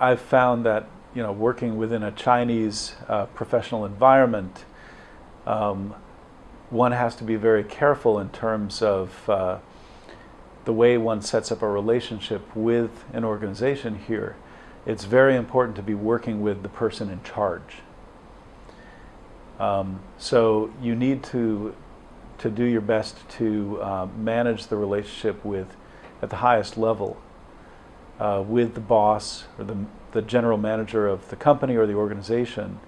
I've found that you know working within a Chinese uh, professional environment, um, one has to be very careful in terms of uh, the way one sets up a relationship with an organization here. It's very important to be working with the person in charge. Um, so you need to to do your best to uh, manage the relationship with at the highest level uh, with the boss or the, the general manager of the company or the organization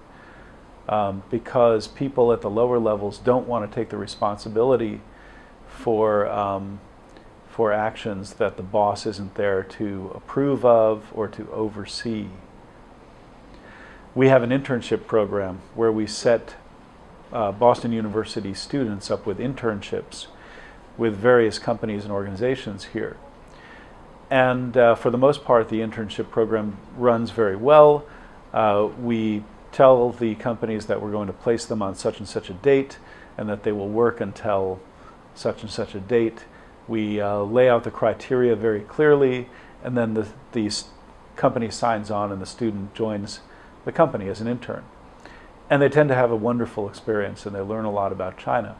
um, because people at the lower levels don't want to take the responsibility for um, for actions that the boss isn't there to approve of or to oversee. We have an internship program where we set uh, Boston University students up with internships with various companies and organizations here. And uh, for the most part, the internship program runs very well. Uh, we tell the companies that we're going to place them on such and such a date and that they will work until such and such a date. We uh, lay out the criteria very clearly and then the, the company signs on and the student joins the company as an intern. And they tend to have a wonderful experience and they learn a lot about China.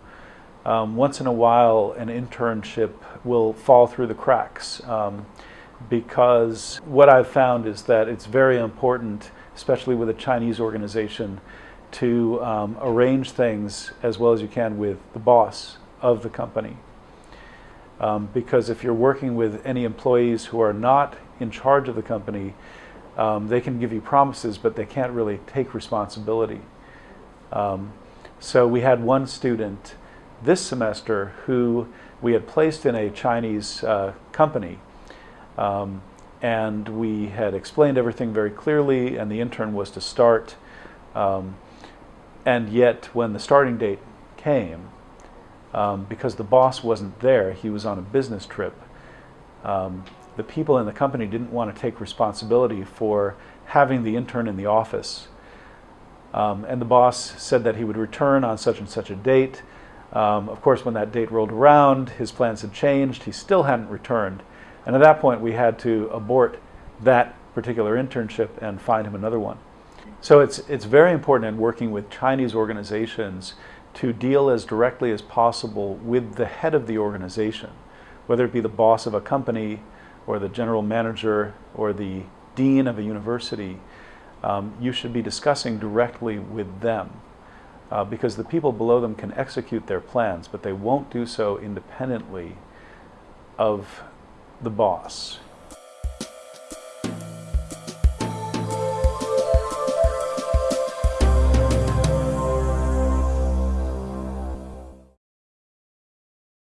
Um, once in a while, an internship will fall through the cracks um, because what I've found is that it's very important, especially with a Chinese organization, to um, arrange things as well as you can with the boss of the company. Um, because if you're working with any employees who are not in charge of the company, um, they can give you promises, but they can't really take responsibility. Um, so we had one student this semester who we had placed in a Chinese uh, company um, and we had explained everything very clearly and the intern was to start um, and yet when the starting date came um, because the boss wasn't there he was on a business trip um, the people in the company didn't want to take responsibility for having the intern in the office um, and the boss said that he would return on such and such a date. Um, of course, when that date rolled around, his plans had changed. He still hadn't returned. And at that point, we had to abort that particular internship and find him another one. So it's, it's very important in working with Chinese organizations to deal as directly as possible with the head of the organization, whether it be the boss of a company or the general manager or the dean of a university um, you should be discussing directly with them uh, because the people below them can execute their plans, but they won't do so independently of the boss.